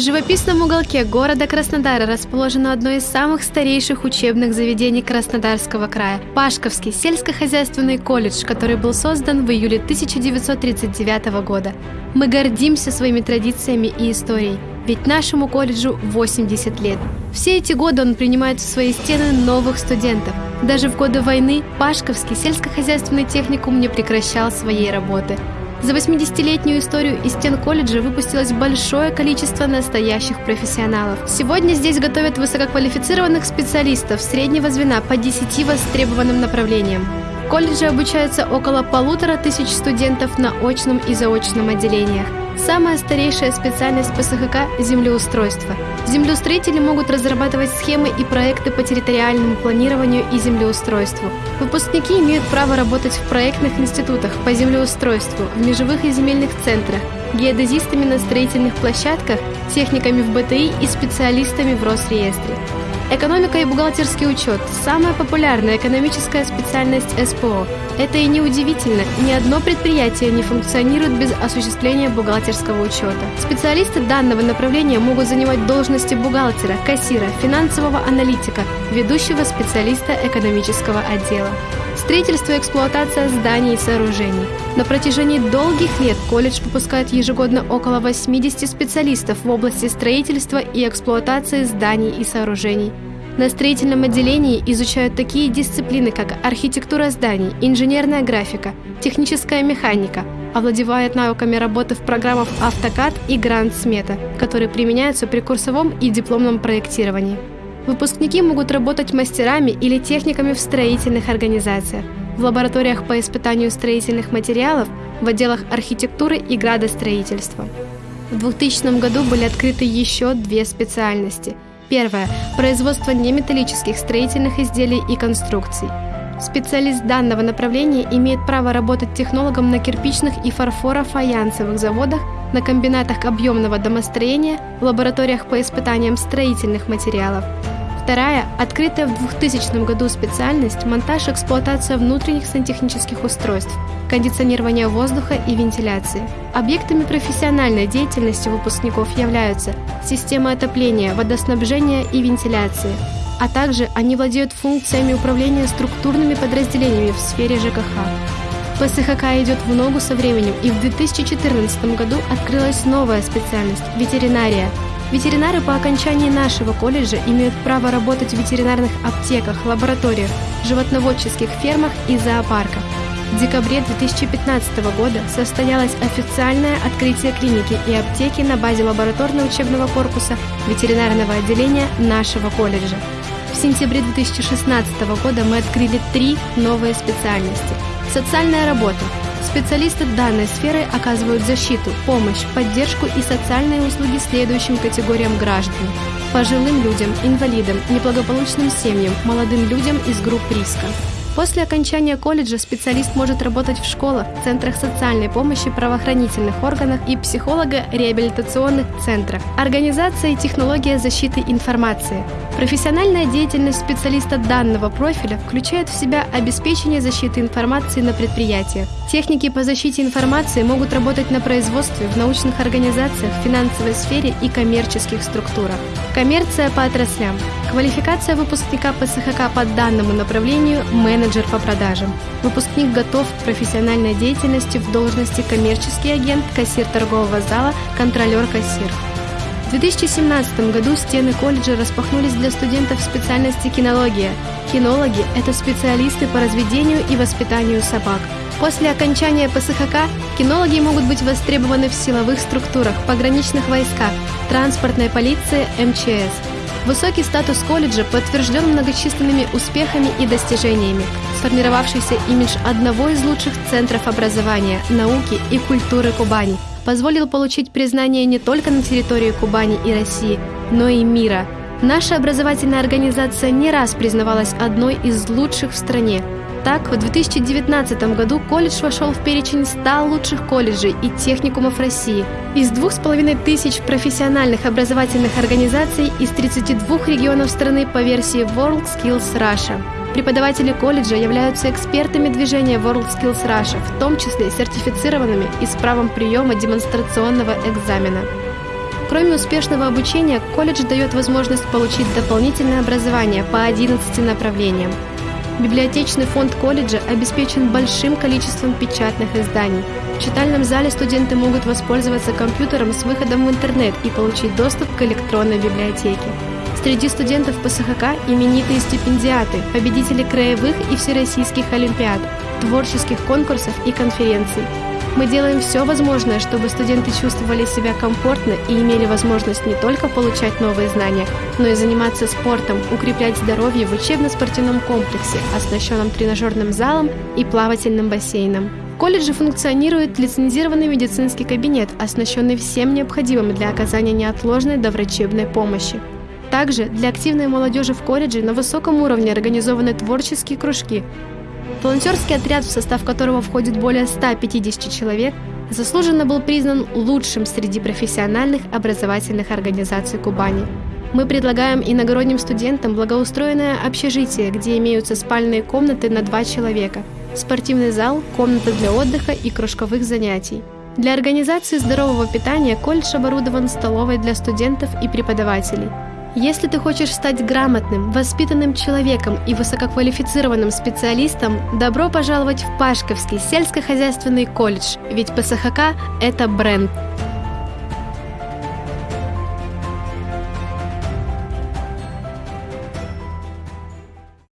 В живописном уголке города Краснодара расположено одно из самых старейших учебных заведений Краснодарского края – Пашковский сельскохозяйственный колледж, который был создан в июле 1939 года. Мы гордимся своими традициями и историей, ведь нашему колледжу 80 лет. Все эти годы он принимает в свои стены новых студентов. Даже в годы войны Пашковский сельскохозяйственный техникум не прекращал своей работы – за 80-летнюю историю из стен колледжа выпустилось большое количество настоящих профессионалов. Сегодня здесь готовят высококвалифицированных специалистов среднего звена по 10 востребованным направлениям. Колледже обучаются около полутора тысяч студентов на очном и заочном отделениях. Самая старейшая специальность ПСХК – землеустройство. Землеустроители могут разрабатывать схемы и проекты по территориальному планированию и землеустройству. Выпускники имеют право работать в проектных институтах по землеустройству, в межевых и земельных центрах, геодезистами на строительных площадках, техниками в БТИ и специалистами в Росреестре. Экономика и бухгалтерский учет – самая популярная экономическая специальность СПО. Это и неудивительно, ни одно предприятие не функционирует без осуществления бухгалтерского учета. Специалисты данного направления могут занимать должности бухгалтера, кассира, финансового аналитика, ведущего специалиста экономического отдела. Строительство и эксплуатация зданий и сооружений. На протяжении долгих лет колледж выпускает ежегодно около 80 специалистов в области строительства и эксплуатации зданий и сооружений. На строительном отделении изучают такие дисциплины, как архитектура зданий, инженерная графика, техническая механика, овладевают навыками работы в программах AutoCAD и Grand Smeta, которые применяются при курсовом и дипломном проектировании. Выпускники могут работать мастерами или техниками в строительных организациях, в лабораториях по испытанию строительных материалов, в отделах архитектуры и градостроительства. В 2000 году были открыты еще две специальности. Первая – производство неметаллических строительных изделий и конструкций. Специалист данного направления имеет право работать технологом на кирпичных и фарфоро-фаянсовых заводах, на комбинатах объемного домостроения, в лабораториях по испытаниям строительных материалов. Вторая, открытая в 2000 году специальность – монтаж и эксплуатация внутренних сантехнических устройств, кондиционирование воздуха и вентиляции. Объектами профессиональной деятельности выпускников являются система отопления, водоснабжения и вентиляции, а также они владеют функциями управления структурными подразделениями в сфере ЖКХ. ПСХК идет в ногу со временем, и в 2014 году открылась новая специальность – ветеринария. Ветеринары по окончании нашего колледжа имеют право работать в ветеринарных аптеках, лабораториях, животноводческих фермах и зоопарках. В декабре 2015 года состоялось официальное открытие клиники и аптеки на базе лабораторно-учебного корпуса ветеринарного отделения нашего колледжа. В сентябре 2016 года мы открыли три новые специальности. Социальная работа. Специалисты данной сферы оказывают защиту, помощь, поддержку и социальные услуги следующим категориям граждан. Пожилым людям, инвалидам, неблагополучным семьям, молодым людям из групп риска. После окончания колледжа специалист может работать в школах, центрах социальной помощи, правоохранительных органах и психолого-реабилитационных центрах. Организация и технология защиты информации. Профессиональная деятельность специалиста данного профиля включает в себя обеспечение защиты информации на предприятиях. Техники по защите информации могут работать на производстве, в научных организациях, финансовой сфере и коммерческих структурах. Коммерция по отраслям. Квалификация выпускника ПСХК по данному направлению – менеджер по продажам. Выпускник готов к профессиональной деятельности в должности коммерческий агент, кассир торгового зала, контролер-кассир. В 2017 году стены колледжа распахнулись для студентов специальности кинология. Кинологи – это специалисты по разведению и воспитанию собак. После окончания ПСХК кинологи могут быть востребованы в силовых структурах, пограничных войсках, транспортной полиции, МЧС – Высокий статус колледжа подтвержден многочисленными успехами и достижениями. Сформировавшийся имидж одного из лучших центров образования, науки и культуры Кубани позволил получить признание не только на территории Кубани и России, но и мира. Наша образовательная организация не раз признавалась одной из лучших в стране – так, в 2019 году колледж вошел в перечень 100 лучших колледжей и техникумов России. Из двух с половиной тысяч профессиональных образовательных организаций из 32 регионов страны по версии World Skills Russia. Преподаватели колледжа являются экспертами движения World Skills Russia, в том числе сертифицированными и с правом приема демонстрационного экзамена. Кроме успешного обучения, колледж дает возможность получить дополнительное образование по 11 направлениям. Библиотечный фонд колледжа обеспечен большим количеством печатных изданий. В читальном зале студенты могут воспользоваться компьютером с выходом в интернет и получить доступ к электронной библиотеке. Среди студентов ПСХК именитые стипендиаты, победители краевых и всероссийских олимпиад, творческих конкурсов и конференций. Мы делаем все возможное, чтобы студенты чувствовали себя комфортно и имели возможность не только получать новые знания, но и заниматься спортом, укреплять здоровье в учебно-спортивном комплексе, оснащенном тренажерным залом и плавательным бассейном. В колледже функционирует лицензированный медицинский кабинет, оснащенный всем необходимым для оказания неотложной доврачебной помощи. Также для активной молодежи в колледже на высоком уровне организованы творческие кружки, Волонтерский отряд, в состав которого входит более 150 человек, заслуженно был признан лучшим среди профессиональных образовательных организаций Кубани. Мы предлагаем иногородним студентам благоустроенное общежитие, где имеются спальные комнаты на два человека, спортивный зал, комната для отдыха и кружковых занятий. Для организации здорового питания колледж оборудован столовой для студентов и преподавателей – если ты хочешь стать грамотным, воспитанным человеком и высококвалифицированным специалистом, добро пожаловать в Пашковский сельскохозяйственный колледж, ведь ПСХК – это бренд –